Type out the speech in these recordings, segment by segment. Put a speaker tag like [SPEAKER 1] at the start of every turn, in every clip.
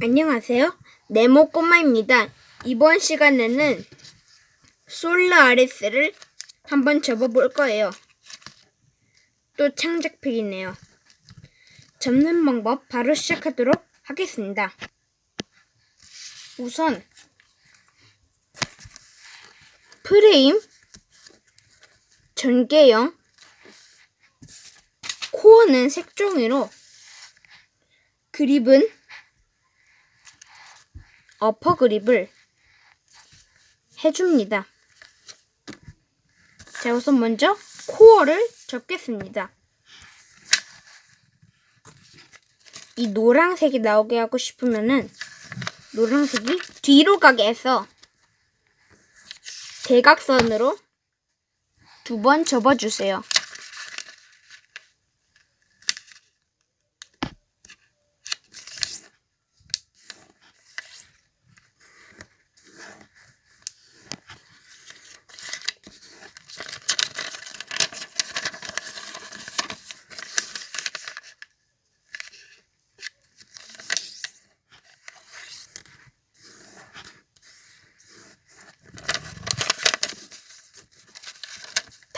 [SPEAKER 1] 안녕하세요. 네모 꼬마입니다. 이번 시간에는 솔라아리스를 한번 접어볼 거예요. 또 창작팩이네요. 접는 방법 바로 시작하도록 하겠습니다. 우선 프레임 전개형 코어는 색종이로 그립은 어퍼 그립을 해줍니다. 자, 우선 먼저 코어를 접겠습니다. 이 노란색이 나오게 하고 싶으면은 노란색이 뒤로 가게 해서 대각선으로 두 번 접어주세요.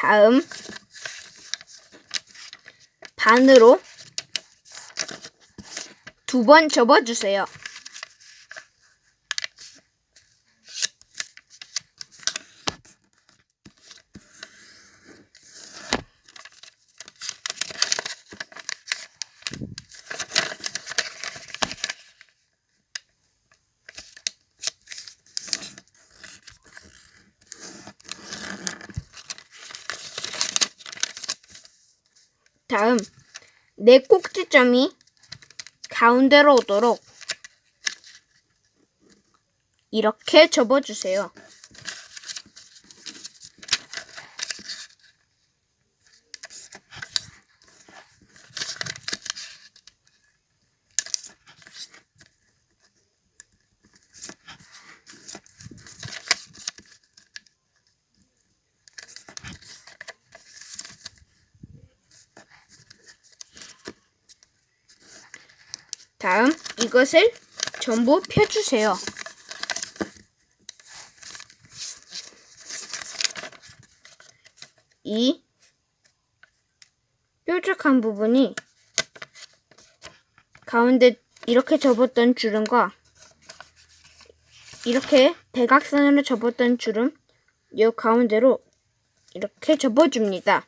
[SPEAKER 1] 다음 반으로 두 번 접어주세요. 다음 네 꼭지점이 가운데로 오도록 이렇게 접어주세요. 다음 이것을 전부 펴주세요. 이 뾰족한 부분이 가운데 이렇게 접었던 주름과 이렇게 대각선으로 접었던 주름 이 가운데로 이렇게 접어줍니다.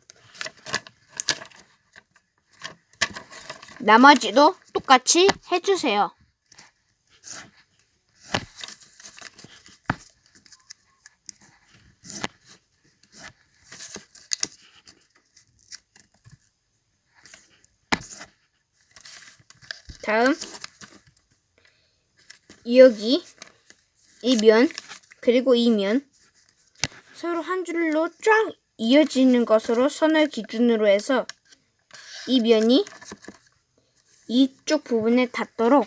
[SPEAKER 1] 나머지도 똑같이 해주세요. 다음 여기 이면 그리고 이면 서로 한 줄로 쫙 이어지는 것으로 선을 기준으로 해서 이 면이 이쪽 부분에 닿도록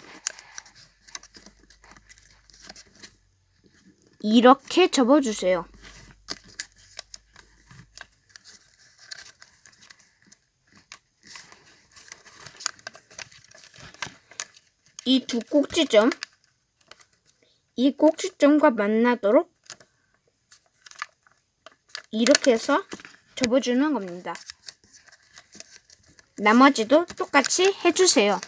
[SPEAKER 1] 이렇게 접어주세요. 이 두 꼭지점, 이 꼭지점과 만나도록 이렇게 해서 접어주는 겁니다. 나머지도 똑같이 해주세요.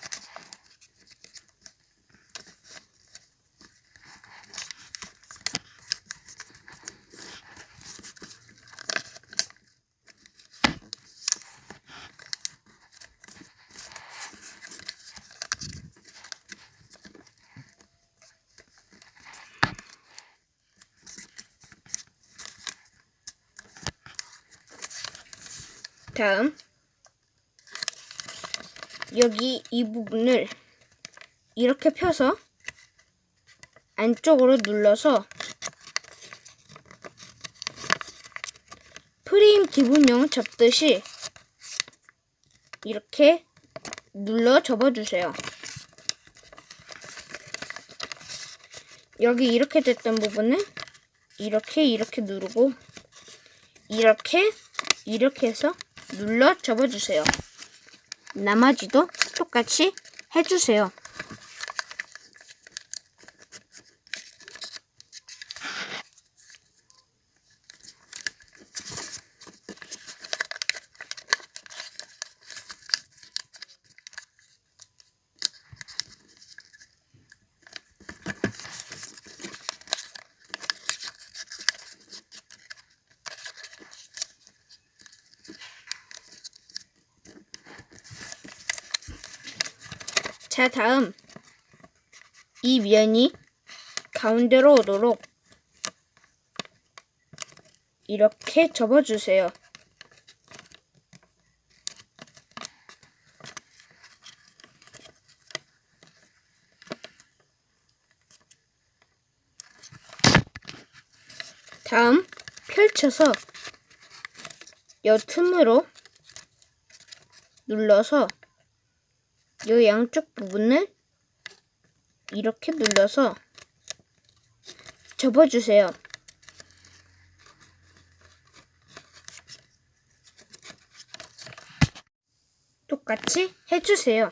[SPEAKER 1] 다음 여기 이 부분을 이렇게 펴서 안쪽으로 눌러서 프레임 기본형 접듯이 이렇게 눌러 접어주세요. 여기 이렇게 됐던 부분은 이렇게 이렇게 누르고 이렇게 이렇게 해서 눌러 접어주세요. 나머지도 똑같이 해주세요. 자, 다음 이 면이 가운데로 오도록 이렇게 접어주세요. 다음 펼쳐서 여 틈으로 눌러서 요 양쪽 부분을 이렇게 눌러서 접어주세요. 똑같이 해주세요.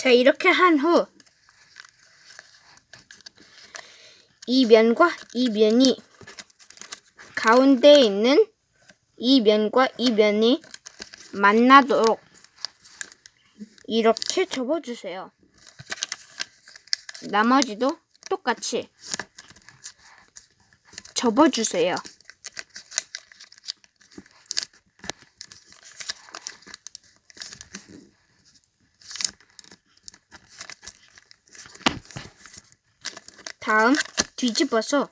[SPEAKER 1] 자, 이렇게 한 후, 이 면과 이 면이 가운데에 있는 이 면과 이 면이 만나도록 이렇게 접어주세요. 나머지도 똑같이 접어주세요. 다음 뒤집어서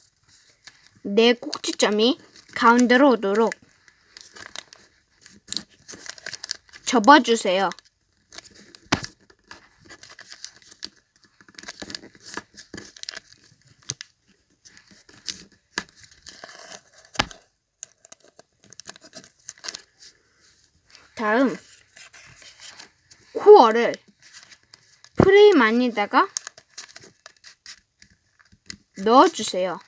[SPEAKER 1] 내 꼭지점이 가운데로 오도록 접어주세요. 다음 코어를 프레임 안에다가 넣어주세요.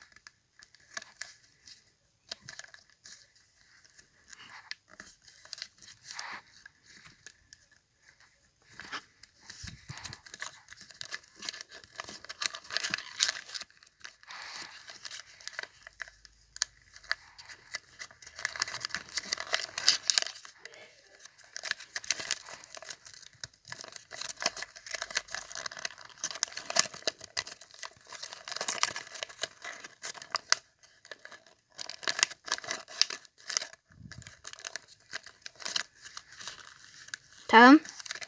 [SPEAKER 1] 다음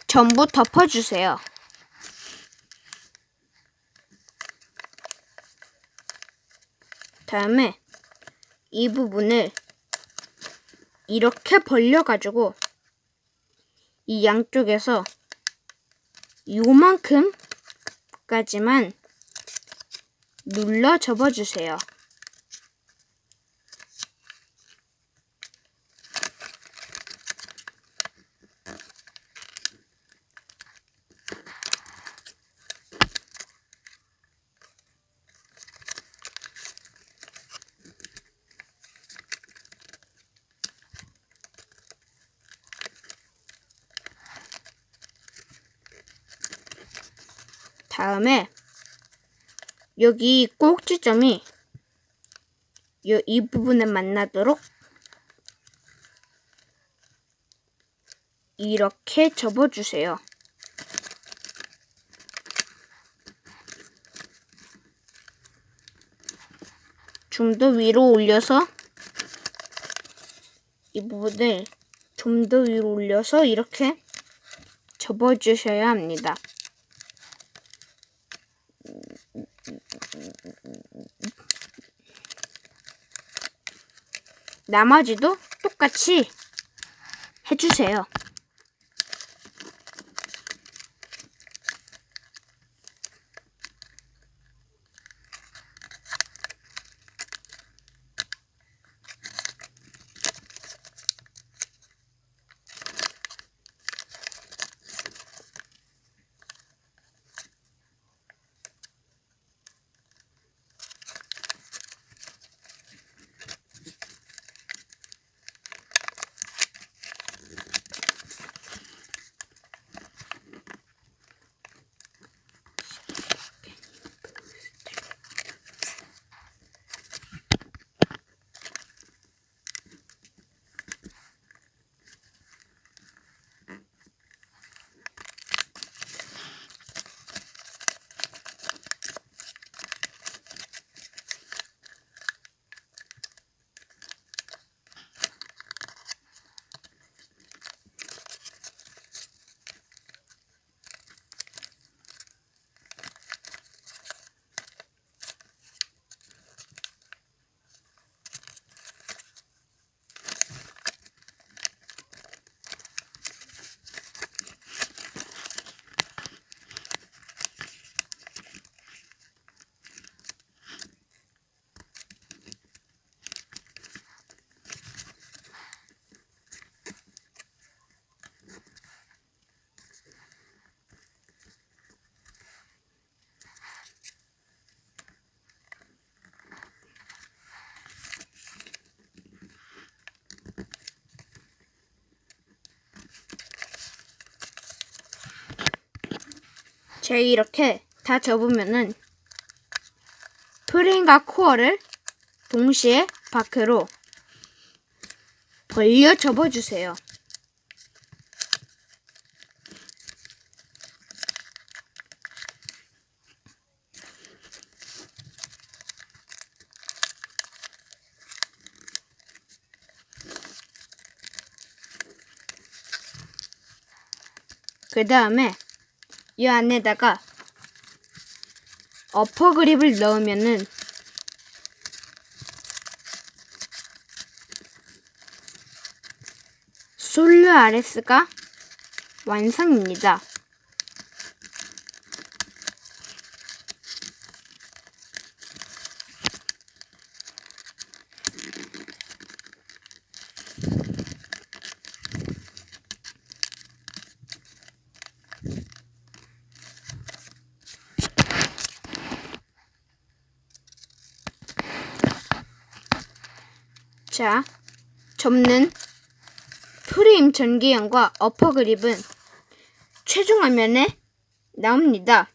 [SPEAKER 1] 전부 덮어주세요. 다음에 이 부분을 이렇게 벌려가지고 이 양쪽에서 요만큼까지만 눌러 접어주세요. 다음에 여기 꼭지점이 요, 이 부분에 만나도록 이렇게 접어주세요. 좀 더 위로 올려서 이 부분을 좀 더 위로 올려서 이렇게 접어주셔야 합니다. 나머지도 똑같이 해주세요. 제 이렇게 다 접으면은 프레임과 코어를 동시에 밖으로 벌려 접어주세요. 그 다음에 이 안에다가 어퍼 그립을 넣으면은 솔루 RS가 완성입니다. 자, 접는 프레임 전기형과 어퍼 그립은 최종 화면에 나옵니다.